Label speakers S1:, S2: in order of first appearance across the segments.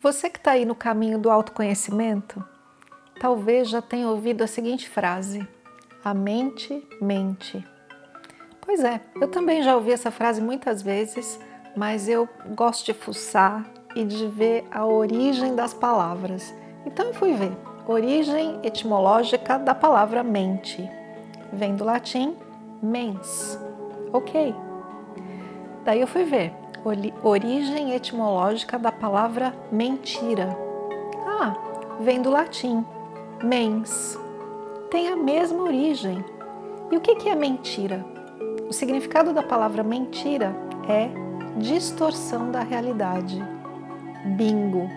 S1: Você que está aí no caminho do autoconhecimento, talvez já tenha ouvido a seguinte frase, a mente mente. Pois é, eu também já ouvi essa frase muitas vezes, mas eu gosto de fuçar e de ver a origem das palavras. Então eu fui ver, origem etimológica da palavra mente. Vem do latim mens, ok. Daí eu fui ver, origem etimológica da palavra mentira. Ah, vem do latim, mens. Tem a mesma origem. E o que é mentira? O significado da palavra mentira é distorção da realidade. Bingo!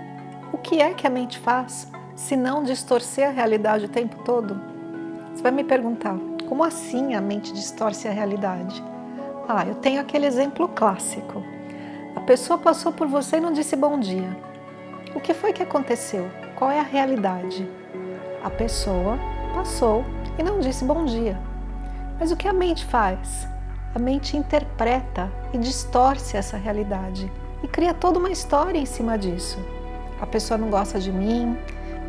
S1: O que é que a mente faz se não distorcer a realidade o tempo todo? Você vai me perguntar, como assim a mente distorce a realidade? Ah, eu tenho aquele exemplo clássico. A pessoa passou por você e não disse bom dia. O que foi que aconteceu? Qual é a realidade? A pessoa passou e não disse bom dia. Mas o que a mente faz? A mente interpreta e distorce essa realidade e cria toda uma história em cima disso. A pessoa não gosta de mim,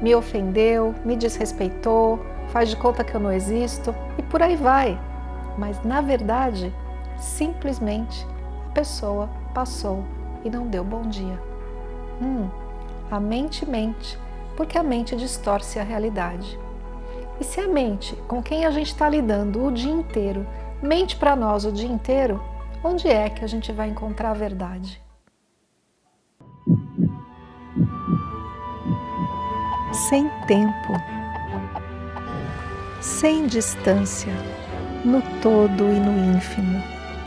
S1: me ofendeu, me desrespeitou, faz de conta que eu não existo e por aí vai. Mas na verdade, simplesmente a pessoa passou e não deu bom dia. Hum, a mente mente, porque a mente distorce a realidade. E se a mente, com quem a gente está lidando o dia inteiro, mente para nós o dia inteiro, onde é que a gente vai encontrar a verdade? Sem tempo, sem distância, no todo e no ínfimo,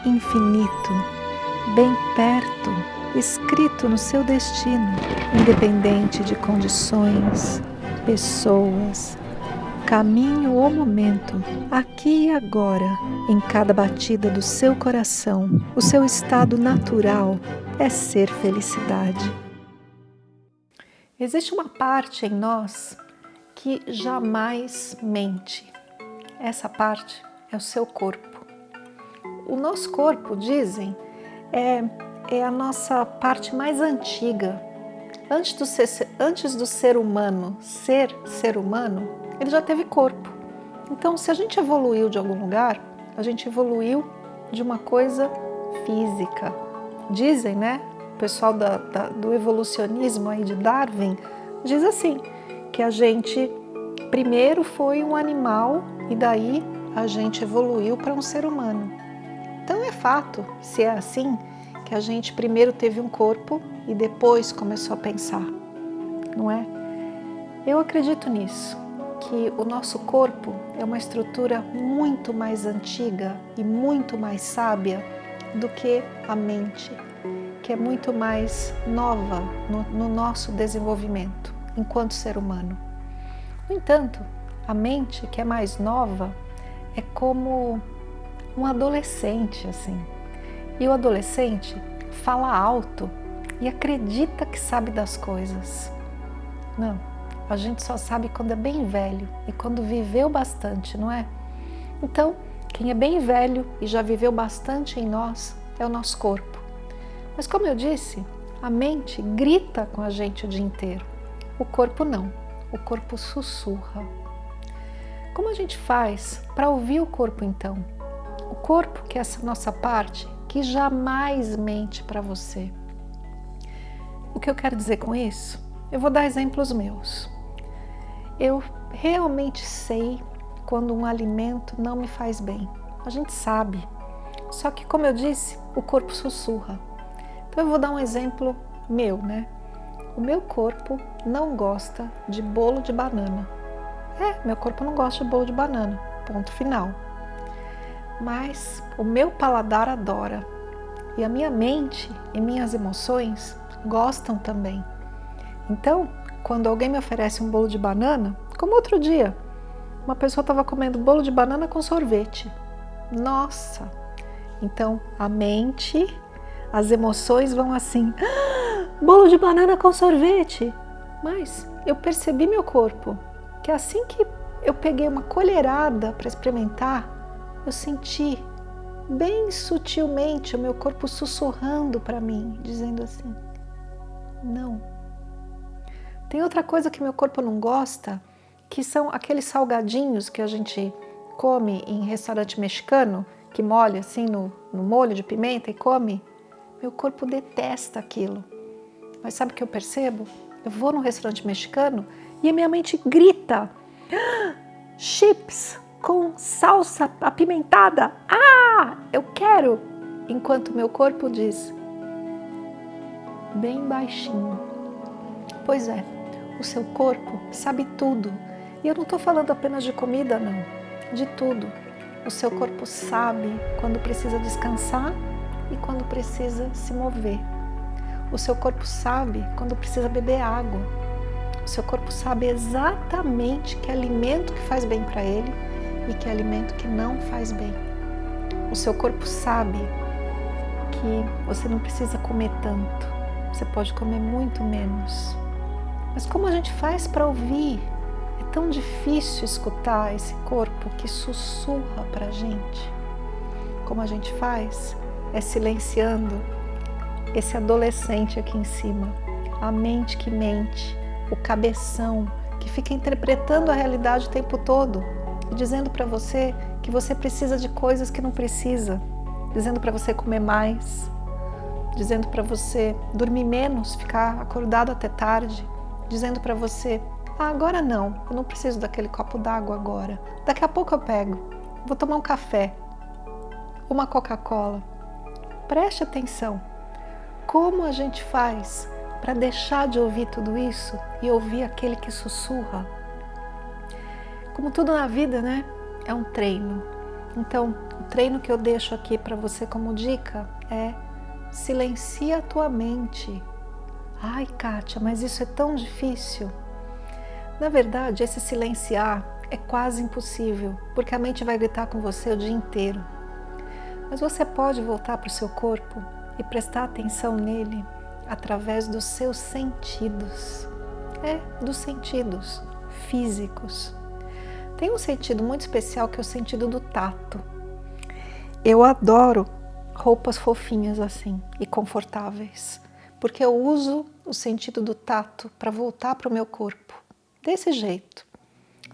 S1: infinito, bem perto, escrito no seu destino, independente de condições, pessoas, caminho ou momento, aqui e agora, em cada batida do seu coração, o seu estado natural é ser felicidade. Existe uma parte em nós que jamais mente. Essa parte é o seu corpo. O nosso corpo, dizem, é, é a nossa parte mais antiga. Antes do, ser, antes do ser humano ser ser humano, ele já teve corpo. Então, se a gente evoluiu de algum lugar, a gente evoluiu de uma coisa física. Dizem, né? O pessoal da, da, do evolucionismo aí de Darwin diz assim, que a gente primeiro foi um animal e daí a gente evoluiu para um ser humano. Então é fato, se é assim, que a gente primeiro teve um corpo e depois começou a pensar, não é? Eu acredito nisso, que o nosso corpo é uma estrutura muito mais antiga e muito mais sábia do que a mente, que é muito mais nova no, no nosso desenvolvimento enquanto ser humano. No entanto, a mente que é mais nova é como um adolescente, assim. E o adolescente fala alto e acredita que sabe das coisas. Não, a gente só sabe quando é bem velho e quando viveu bastante, não é? Então, quem é bem velho e já viveu bastante em nós é o nosso corpo. Mas como eu disse, a mente grita com a gente o dia inteiro. O corpo não, o corpo sussurra. Como a gente faz para ouvir o corpo então? Corpo, que é essa nossa parte, que jamais mente para você. O que eu quero dizer com isso? Eu vou dar exemplos meus. Eu realmente sei quando um alimento não me faz bem. A gente sabe. Só que, como eu disse, o corpo sussurra. Então eu vou dar um exemplo meu, né? O meu corpo não gosta de bolo de banana. É, meu corpo não gosta de bolo de banana. Ponto final mas o meu paladar adora e a minha mente e minhas emoções gostam também. Então, quando alguém me oferece um bolo de banana, como outro dia, uma pessoa estava comendo bolo de banana com sorvete. Nossa! Então, a mente, as emoções vão assim, ah, bolo de banana com sorvete. Mas eu percebi meu corpo, que assim que eu peguei uma colherada para experimentar, eu senti bem sutilmente o meu corpo sussurrando para mim, dizendo assim, não, Tem outra coisa que meu corpo não gosta, que são aqueles salgadinhos que a gente come em restaurante mexicano, que molha assim no, no molho de pimenta e come. Meu corpo detesta aquilo. Mas sabe o que eu percebo? Eu vou num restaurante mexicano e a minha mente grita: ah, chips com salsa apimentada. Ah, eu quero! Enquanto meu corpo diz: bem baixinho. Pois é, o seu corpo sabe tudo. E eu não estou falando apenas de comida, não. De tudo. O seu corpo sabe quando precisa descansar e quando precisa se mover. O seu corpo sabe quando precisa beber água. O seu corpo sabe exatamente que alimento que faz bem para ele e que alimento que não faz bem. O seu corpo sabe que você não precisa comer tanto, você pode comer muito menos. Mas como a gente faz para ouvir? É tão difícil escutar esse corpo que sussurra para a gente. Como a gente faz? É silenciando esse adolescente aqui em cima, a mente que mente, o cabeção que fica interpretando a realidade o tempo todo dizendo para você que você precisa de coisas que não precisa, dizendo para você comer mais, dizendo para você dormir menos, ficar acordado até tarde, dizendo para você, ah, agora não, eu não preciso daquele copo d'água agora, daqui a pouco eu pego, vou tomar um café, uma Coca-Cola. Preste atenção, como a gente faz para deixar de ouvir tudo isso e ouvir aquele que sussurra? Como tudo na vida, né? É um treino. Então, o treino que eu deixo aqui para você como dica é silencia a tua mente, Ai, Kátia, mas isso é tão difícil. Na verdade, esse silenciar é quase impossível, porque a mente vai gritar com você o dia inteiro. Mas você pode voltar para o seu corpo e prestar atenção nele através dos seus sentidos. É, dos sentidos físicos. Tem um sentido muito especial que é o sentido do tato. Eu adoro roupas fofinhas assim e confortáveis porque eu uso o sentido do tato para voltar para o meu corpo, desse jeito.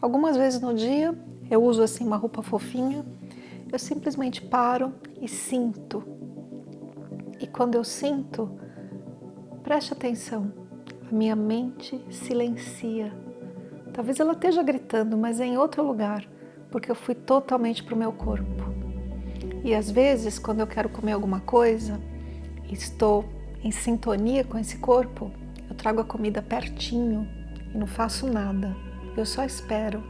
S1: Algumas vezes no dia eu uso assim uma roupa fofinha, eu simplesmente paro e sinto. E quando eu sinto, preste atenção, a minha mente silencia. Talvez ela esteja gritando, mas é em outro lugar, porque eu fui totalmente para o meu corpo. E às vezes, quando eu quero comer alguma coisa, estou em sintonia com esse corpo, eu trago a comida pertinho e não faço nada. Eu só espero.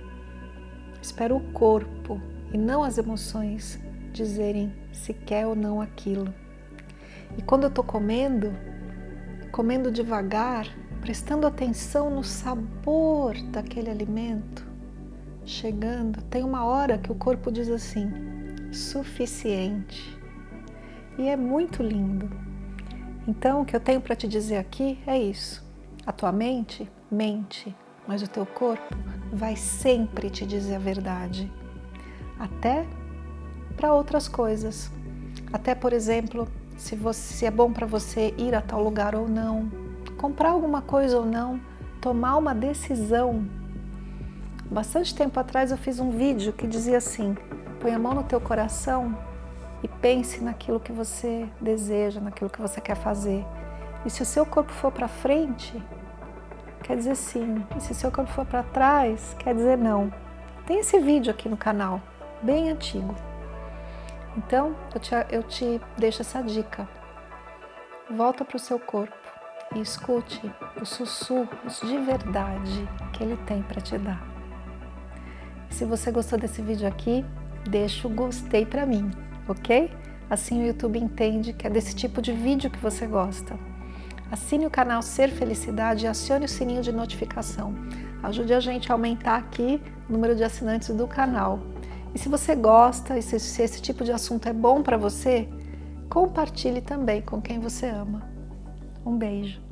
S1: Espero o corpo e não as emoções dizerem se quer ou não aquilo. E quando eu estou comendo, comendo devagar, prestando atenção no sabor daquele alimento, chegando, tem uma hora que o corpo diz assim, suficiente. E é muito lindo. Então, o que eu tenho para te dizer aqui é isso. A tua mente mente, mas o teu corpo vai sempre te dizer a verdade. Até para outras coisas. Até, por exemplo, se, você, se é bom para você ir a tal lugar ou não, comprar alguma coisa ou não, tomar uma decisão. Bastante tempo atrás eu fiz um vídeo que dizia assim, põe a mão no teu coração e pense naquilo que você deseja, naquilo que você quer fazer. E se o seu corpo for para frente, quer dizer sim. E se o seu corpo for para trás, quer dizer não. Tem esse vídeo aqui no canal, bem antigo. Então, eu te, eu te deixo essa dica. Volta para o seu corpo e escute os sussurros de verdade que ele tem para te dar. Se você gostou desse vídeo aqui, deixa o gostei para mim ok? Assim o YouTube entende que é desse tipo de vídeo que você gosta. Assine o canal Ser Felicidade e acione o sininho de notificação. Ajude a gente a aumentar aqui o número de assinantes do canal. E se você gosta e se, se esse tipo de assunto é bom para você, compartilhe também com quem você ama. Um beijo.